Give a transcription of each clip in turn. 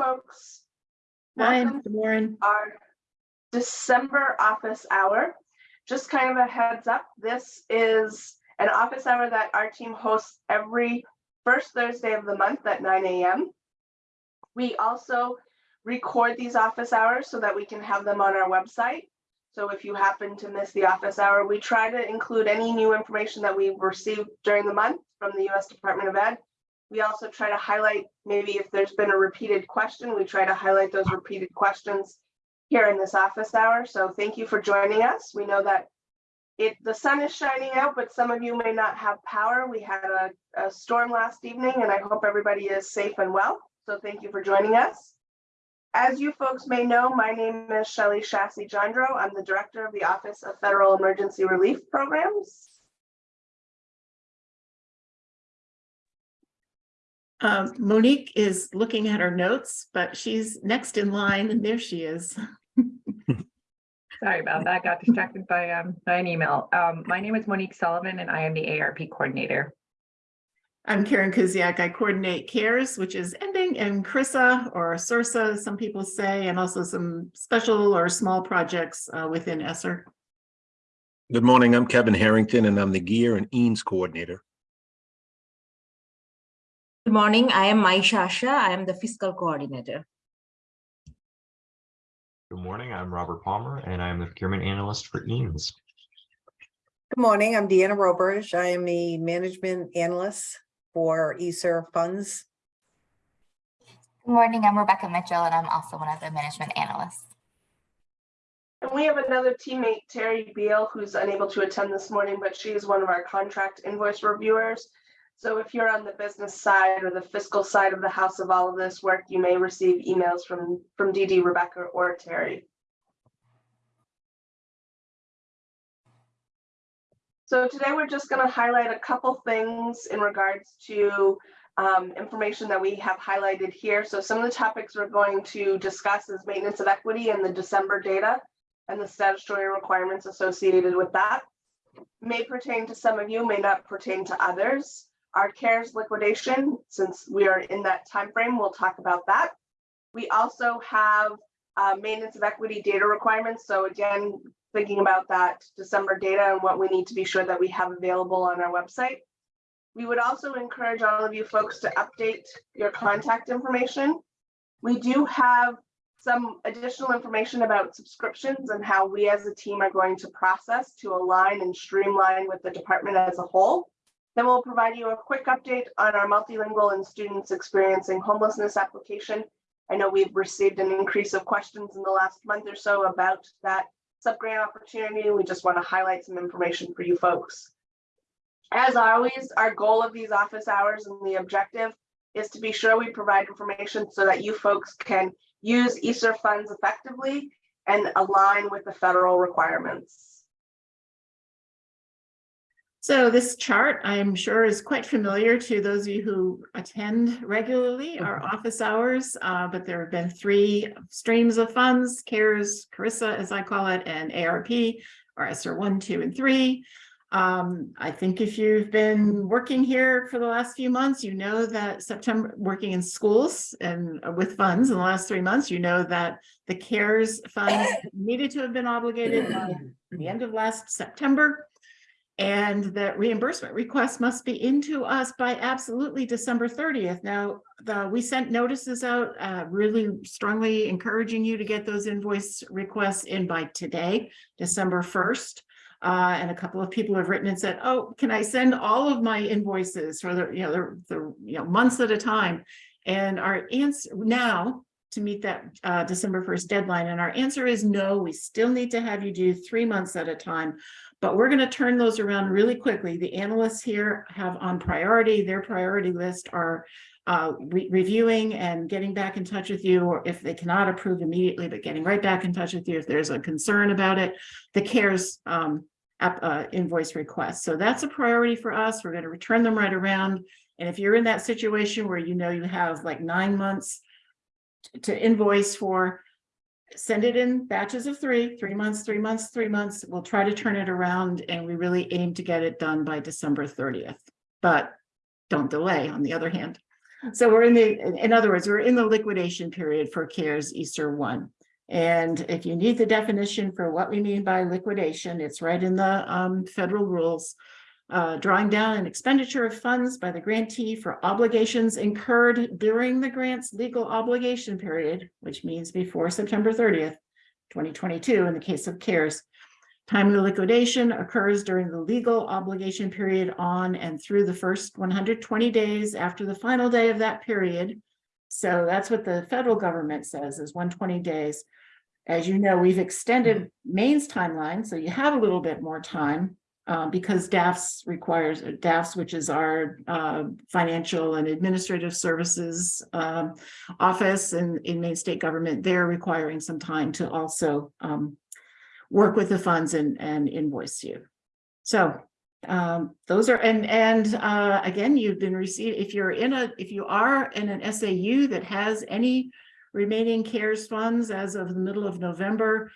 folks. Hi, Welcome good morning. our December office hour. Just kind of a heads up, this is an office hour that our team hosts every first Thursday of the month at nine AM. We also record these office hours so that we can have them on our website. So if you happen to miss the office hour, we try to include any new information that we've received during the month from the US Department of Ed. We also try to highlight, maybe if there's been a repeated question, we try to highlight those repeated questions here in this office hour. So thank you for joining us. We know that it, the sun is shining out, but some of you may not have power. We had a, a storm last evening and I hope everybody is safe and well. So thank you for joining us. As you folks may know, my name is Shelly Shassi Jandro. I'm the Director of the Office of Federal Emergency Relief Programs. Um, Monique is looking at her notes, but she's next in line and there she is. Sorry about that. I Got distracted by, um, by an email. Um, my name is Monique Sullivan and I am the ARP coordinator. I'm Karen Kuziak. I coordinate CARES, which is ending, and CRISA or SURSA, some people say, and also some special or small projects uh, within ESSER. Good morning, I'm Kevin Harrington and I'm the GEER and EANS Coordinator. Good morning, I am Mai Shasha. I am the fiscal coordinator. Good morning, I'm Robert Palmer and I am the procurement analyst for EANS. Good morning, I'm Deanna Roberge. I am the management analyst for ESSER funds. Good morning, I'm Rebecca Mitchell and I'm also one of the management analysts. And we have another teammate, Terry Beal, who's unable to attend this morning, but she is one of our contract invoice reviewers. So if you're on the business side or the fiscal side of the house of all of this work, you may receive emails from, from Dee, Rebecca, or Terry. So today we're just going to highlight a couple things in regards to um, information that we have highlighted here. So some of the topics we're going to discuss is maintenance of equity and the December data and the statutory requirements associated with that. May pertain to some of you, may not pertain to others. Our CARES liquidation, since we are in that time frame, we'll talk about that. We also have uh, maintenance of equity data requirements. So again, thinking about that December data and what we need to be sure that we have available on our website. We would also encourage all of you folks to update your contact information. We do have some additional information about subscriptions and how we as a team are going to process to align and streamline with the department as a whole. Then we'll provide you a quick update on our multilingual and students experiencing homelessness application. I know we've received an increase of questions in the last month or so about that subgrant opportunity. We just want to highlight some information for you folks. As always, our goal of these office hours and the objective is to be sure we provide information so that you folks can use ESSER funds effectively and align with the federal requirements. So this chart, I'm sure is quite familiar to those of you who attend regularly our office hours, uh, but there have been three streams of funds, CARES, CARISA, as I call it, and ARP, or ESSER one, two, and three. Um, I think if you've been working here for the last few months, you know that September, working in schools and with funds in the last three months, you know that the CARES funds needed to have been obligated by the end of last September. And that reimbursement requests must be into us by absolutely December thirtieth. Now, the, we sent notices out, uh, really strongly encouraging you to get those invoice requests in by today, December first. Uh, and a couple of people have written and said, oh, can I send all of my invoices for the, you know, the, the, you know, months at a time? And our answer now to meet that uh, December 1st deadline. And our answer is no, we still need to have you do three months at a time. But we're going to turn those around really quickly. The analysts here have on priority, their priority list are uh, re reviewing and getting back in touch with you, or if they cannot approve immediately, but getting right back in touch with you if there's a concern about it. The CARES um, app, uh, invoice request. So that's a priority for us. We're going to return them right around. And if you're in that situation where you know you have like nine months to invoice for, send it in batches of three, three months, three months, three months. We'll try to turn it around and we really aim to get it done by December 30th. But don't delay on the other hand. So we're in the, in- other words, we're in the liquidation period for CARES ESSER one. And if you need the definition for what we mean by liquidation, it's right in the um federal rules. Uh, drawing down an expenditure of funds by the grantee for obligations incurred during the grant's legal obligation period, which means before September thirtieth, twenty twenty-two, in the case of CARES. Timely liquidation occurs during the legal obligation period on and through the first one hundred twenty days after the final day of that period. So that's what the federal government says is one twenty days. As you know, we've extended Maine's timeline, so you have a little bit more time. Uh, because DAFS requires, DAFS, which is our uh, financial and administrative services um, office in, in Maine state government, they're requiring some time to also um, work with the funds and, and invoice you. So um, those are, and, and uh, again, you've been received, if you're in a, if you are in an SAU that has any remaining CARES funds as of the middle of November,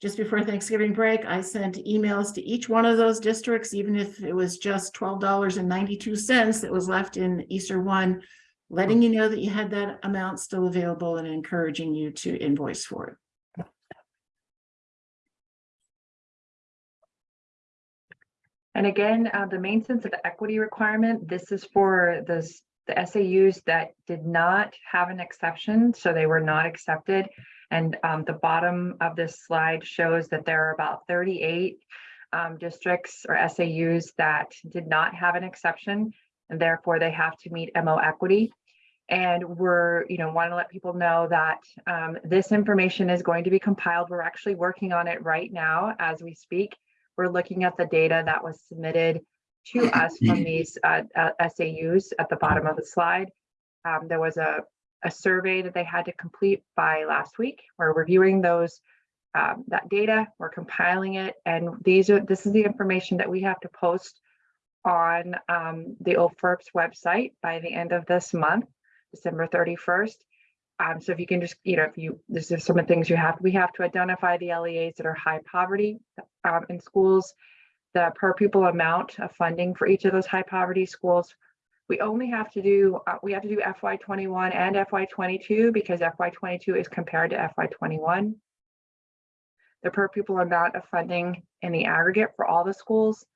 just before Thanksgiving break, I sent emails to each one of those districts, even if it was just twelve dollars and ninety-two cents that was left in ESSER one, letting you know that you had that amount still available and encouraging you to invoice for it. And again, uh, the main sense of the equity requirement, this is for the, the SAUs that did not have an exception, so they were not accepted. And um, the bottom of this slide shows that there are about thirty-eight um, districts or SAUs that did not have an exception, and therefore they have to meet MO equity. And we're, you know, want to let people know that um, this information is going to be compiled. We're actually working on it right now as we speak. We're looking at the data that was submitted to us from these uh, uh, SAUs at the bottom of the slide. Um, There was a, a survey that they had to complete by last week. We're reviewing those, um, that data, we're compiling it, and these are, this is the information that we have to post on um, the OFERP's website by the end of this month, December 31st. Um, so if you can just, you know, if you, this is some of the things you have, we have to identify the LEAs that are high poverty um, in schools, the per pupil amount of funding for each of those high poverty schools. We only have to do, uh, we have to do FY twenty-one and FY twenty-two because FY twenty-two is compared to FY twenty-one. The per pupil amount of funding in the aggregate for all the schools.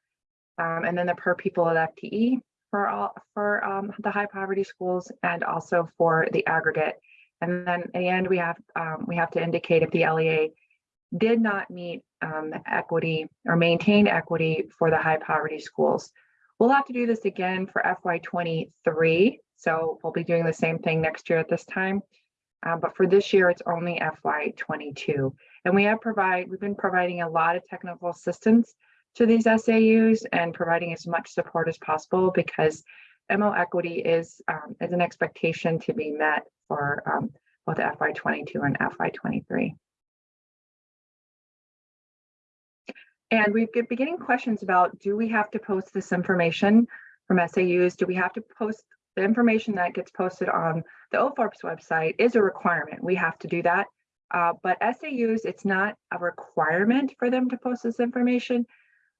um, and then the per pupil of FTE for all, for um, the high poverty schools and also for the aggregate. And then at the end, we have, um, we have to indicate if the LEA did not meet um, equity or maintain equity for the high poverty schools. We'll have to do this again for FY23. So we'll be doing the same thing next year at this time. Um, but for this year, it's only FY22. And we have provide, we've been providing a lot of technical assistance to these SAUs and providing as much support as possible because MO equity is, um, is an expectation to be met for um, both FY22 and FY23. And we have been getting questions about, do we have to post this information from SAUs? Do we have to post the information that gets posted on the OFERP's website is a requirement. We have to do that. Uh, but SAUs, it's not a requirement for them to post this information,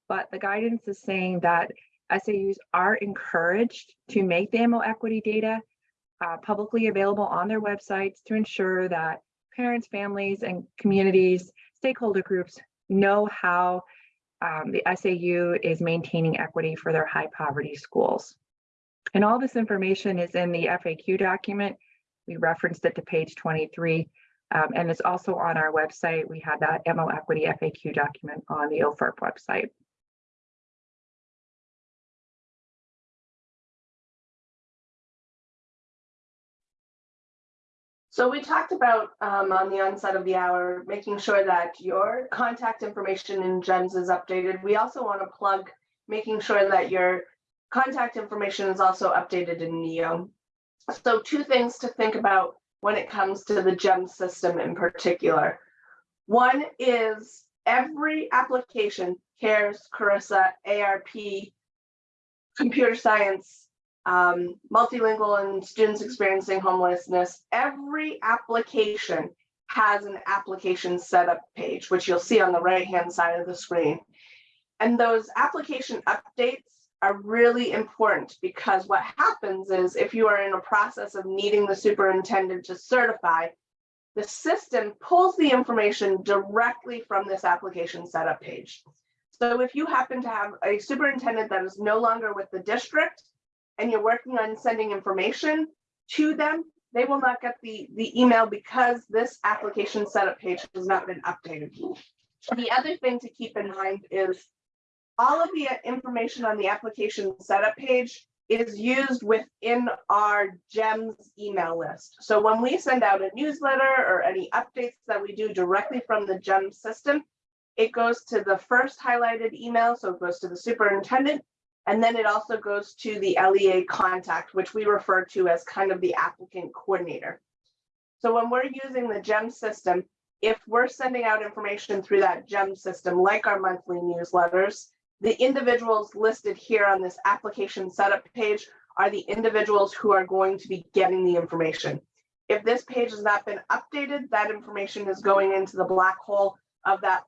but the guidance is saying that SAUs are encouraged to make the ammo equity data uh, publicly available on their websites to ensure that parents, families, and communities, stakeholder groups know how um, the SAU is maintaining equity for their high poverty schools. And all this information is in the FAQ document. We referenced it to page 23, um, and it's also on our website. We have that MO equity FAQ document on the OFERP website. So we talked about um, on the onset of the hour, making sure that your contact information in GEMS is updated. We also want to plug making sure that your contact information is also updated in NEO. So two things to think about when it comes to the GEMS system in particular. One is every application, CARES, Carissa, ARP, computer science, um, multilingual and students experiencing homelessness, every application has an application setup page, which you'll see on the right-hand side of the screen. And those application updates are really important because what happens is if you are in a process of needing the superintendent to certify, the system pulls the information directly from this application setup page. So if you happen to have a superintendent that is no longer with the district and you're working on sending information to them, they will not get the, the email because this application setup page has not been updated. The other thing to keep in mind is all of the information on the application setup page is used within our GEMS email list. So when we send out a newsletter or any updates that we do directly from the GEMS system, it goes to the first highlighted email, so it goes to the superintendent, and then it also goes to the LEA contact, which we refer to as kind of the applicant coordinator. So when we're using the GEM system, if we're sending out information through that GEM system, like our monthly newsletters, the individuals listed here on this application setup page are the individuals who are going to be getting the information. If this page has not been updated, that information is going into the black hole of that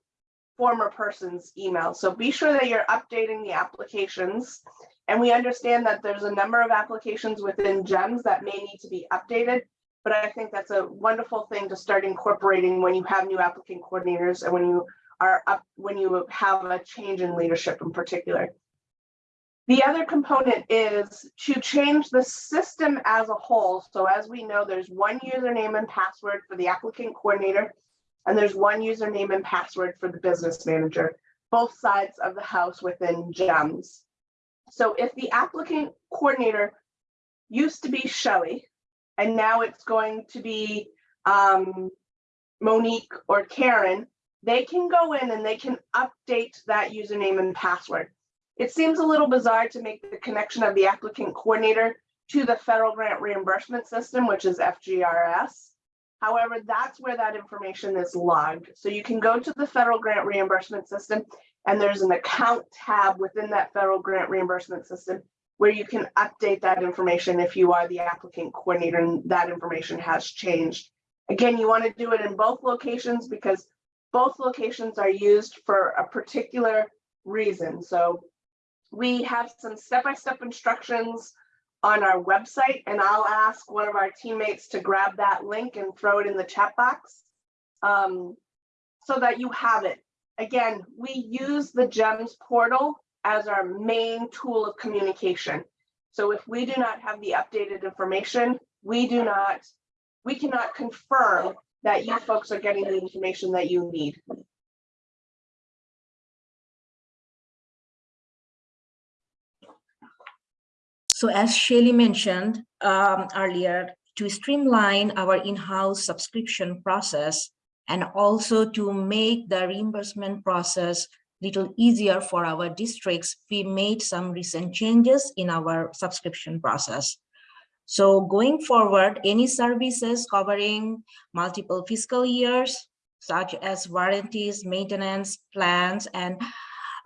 former person's email. So be sure that you're updating the applications. And we understand that there's a number of applications within GEMS that may need to be updated. But I think that's a wonderful thing to start incorporating when you have new applicant coordinators and when you are up, when you have a change in leadership in particular. The other component is to change the system as a whole. So as we know, there's one username and password for the applicant coordinator, and there's one username and password for the business manager, both sides of the house within GEMS. So if the applicant coordinator used to be Shelley, and now it's going to be um, Monique or Karen, they can go in and they can update that username and password. It seems a little bizarre to make the connection of the applicant coordinator to the federal grant reimbursement system, which is FGRS. However, that's where that information is logged. So you can go to the federal grant reimbursement system and there's an account tab within that federal grant reimbursement system where you can update that information if you are the applicant coordinator and that information has changed. Again, you want to do it in both locations because both locations are used for a particular reason. So we have some step-by-step instructions on our website, and I'll ask one of our teammates to grab that link and throw it in the chat box um, so that you have it. Again, we use the GEMS portal as our main tool of communication. So if we do not have the updated information, we do not, we cannot confirm that you folks are getting the information that you need. So as Shelly mentioned um, earlier, to streamline our in-house subscription process and also to make the reimbursement process little easier for our districts, we made some recent changes in our subscription process. So going forward, any services covering multiple fiscal years, such as warranties, maintenance, plans, and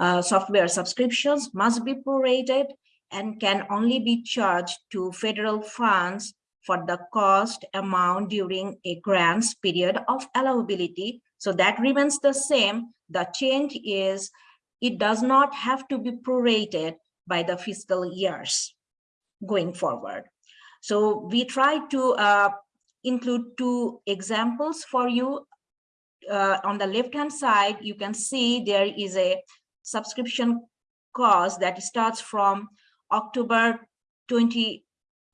uh, software subscriptions must be prorated and can only be charged to federal funds for the cost amount during a grants period of allowability. So that remains the same. The change is it does not have to be prorated by the fiscal years going forward. So we try to uh, include two examples for you. Uh, on the left-hand side, you can see there is a subscription cost that starts from October 20,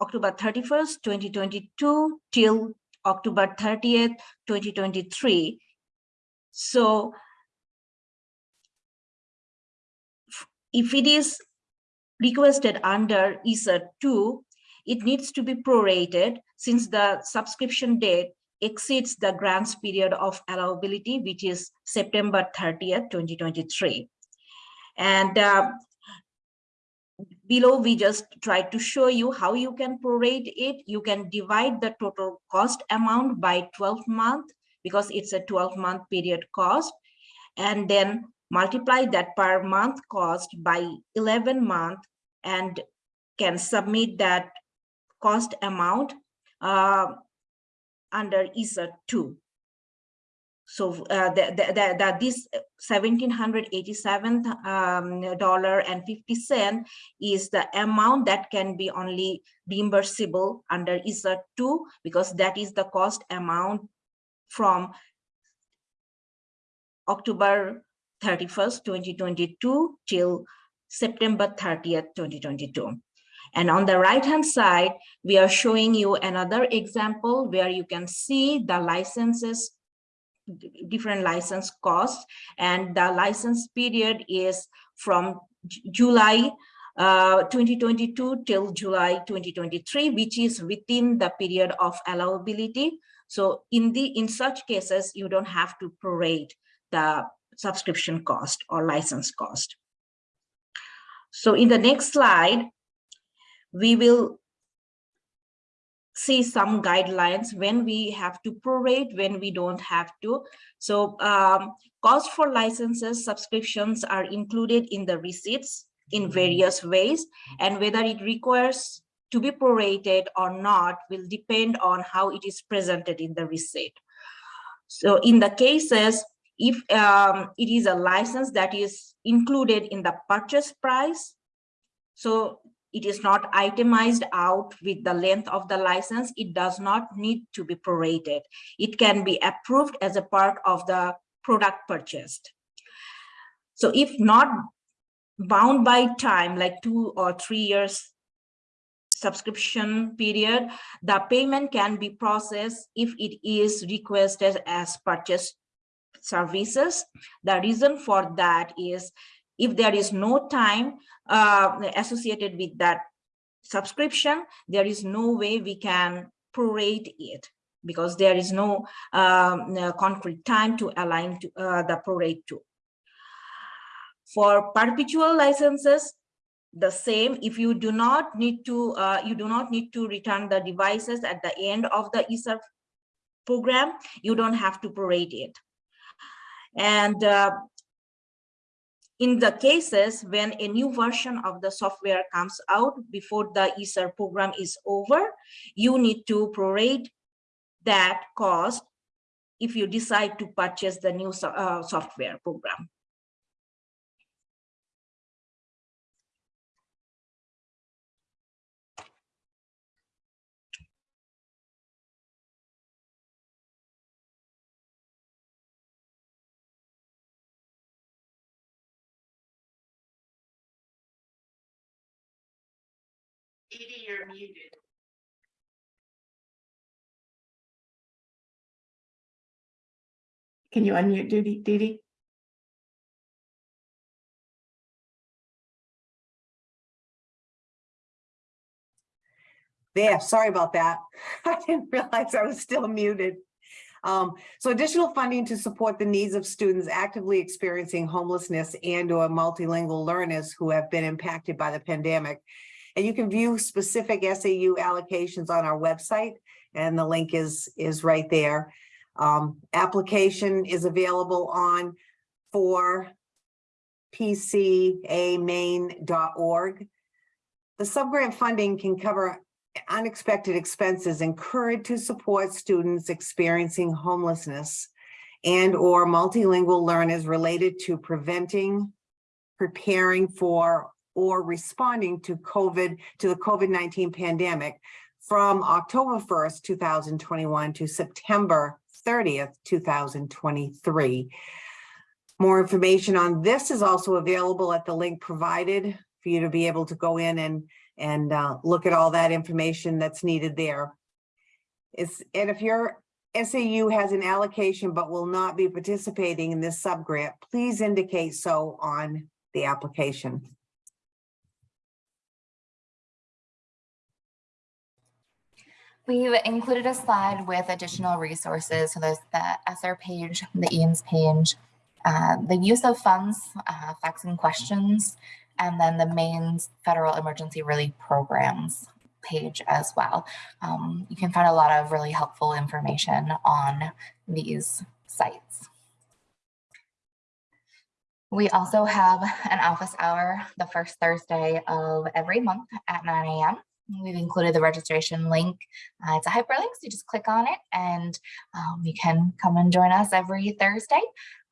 October 31st, 2022 till October 30th, 2023. So if it is requested under ESSER 2, it needs to be prorated since the subscription date exceeds the grants period of allowability, which is September 30th, 2023. And uh, below, we just try to show you how you can prorate it. You can divide the total cost amount by 12 month because it's a 12 month period cost. And then multiply that per month cost by 11 month and can submit that cost amount uh, under ESSER 2. So uh, that that that this seventeen hundred eighty-seven um, dollar and fifty cent is the amount that can be only reimbursable under ISA two because that is the cost amount from October thirty-first, twenty twenty-two till September thirtieth, twenty twenty-two. And on the right-hand side, we are showing you another example where you can see the licenses, different license costs, and the license period is from July uh, 2022 till July 2023, which is within the period of allowability. So in the in such cases, you don't have to prorate the subscription cost or license cost. So in the next slide, we will see some guidelines when we have to prorate, when we don't have to. So um, cost for licenses, subscriptions are included in the receipts in various ways, and whether it requires to be prorated or not will depend on how it is presented in the receipt. So in the cases, if um, it is a license that is included in the purchase price, so it is not itemized out with the length of the license. It does not need to be prorated. It can be approved as a part of the product purchased. So if not bound by time, like two or three years subscription period, the payment can be processed if it is requested as purchase services. The reason for that is if there is no time uh, associated with that subscription, there is no way we can prorate it because there is no um, concrete time to align to uh, the prorate to. For perpetual licenses, the same, if you do not need to, uh, you do not need to return the devices at the end of the ESSER program, you don't have to prorate it. And uh, in the cases when a new version of the software comes out before the ESSER program is over, you need to prorate that cost if you decide to purchase the new uh, software program. Edie, you're muted. Can you unmute Dee Dee? Dee? There, sorry about that. I didn't realize I was still muted. Um, so additional funding to support the needs of students actively experiencing homelessness and or multilingual learners who have been impacted by the pandemic. And you can view specific SAU allocations on our website and the link is, is right there. Um, application is available on for pcamain.org. The subgrant funding can cover unexpected expenses incurred to support students experiencing homelessness and or multilingual learners related to preventing, preparing for, or responding to COVID, to the COVID-19 pandemic from October 1st, 2021 to September 30th, 2023. More information on this is also available at the link provided for you to be able to go in and and uh, look at all that information that's needed there. It's, and if your SAU has an allocation but will not be participating in this subgrant, please indicate so on the application. We've included a slide with additional resources. So there's the ESSER page, the EANS page, uh, the use of funds, uh, facts and questions, and then the Maine federal emergency relief programs page as well. Um, you can find a lot of really helpful information on these sites. We also have an office hour the first Thursday of every month at 9 a.m. We've included the registration link. Uh, it's a hyperlink, so you just click on it and um, you can come and join us every Thursday.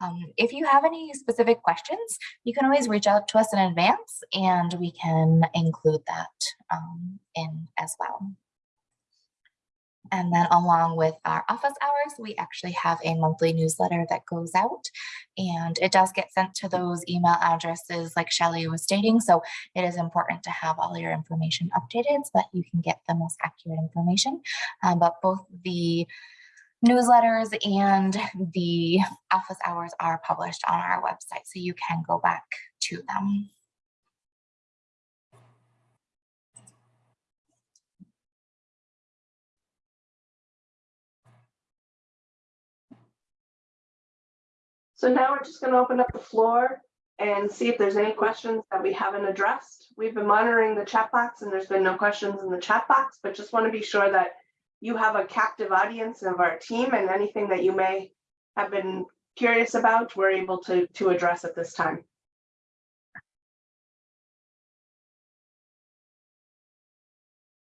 Um, if you have any specific questions, you can always reach out to us in advance and we can include that um, in as well. And then along with our office hours, we actually have a monthly newsletter that goes out and it does get sent to those email addresses like Shelly was stating. So it is important to have all your information updated so that you can get the most accurate information. Um, but both the newsletters and the office hours are published on our website, so you can go back to them. So now we're just gonna open up the floor and see if there's any questions that we haven't addressed. We've been monitoring the chat box and there's been no questions in the chat box, but just want to be sure that you have a captive audience of our team and anything that you may have been curious about, we're able to, to address at this time.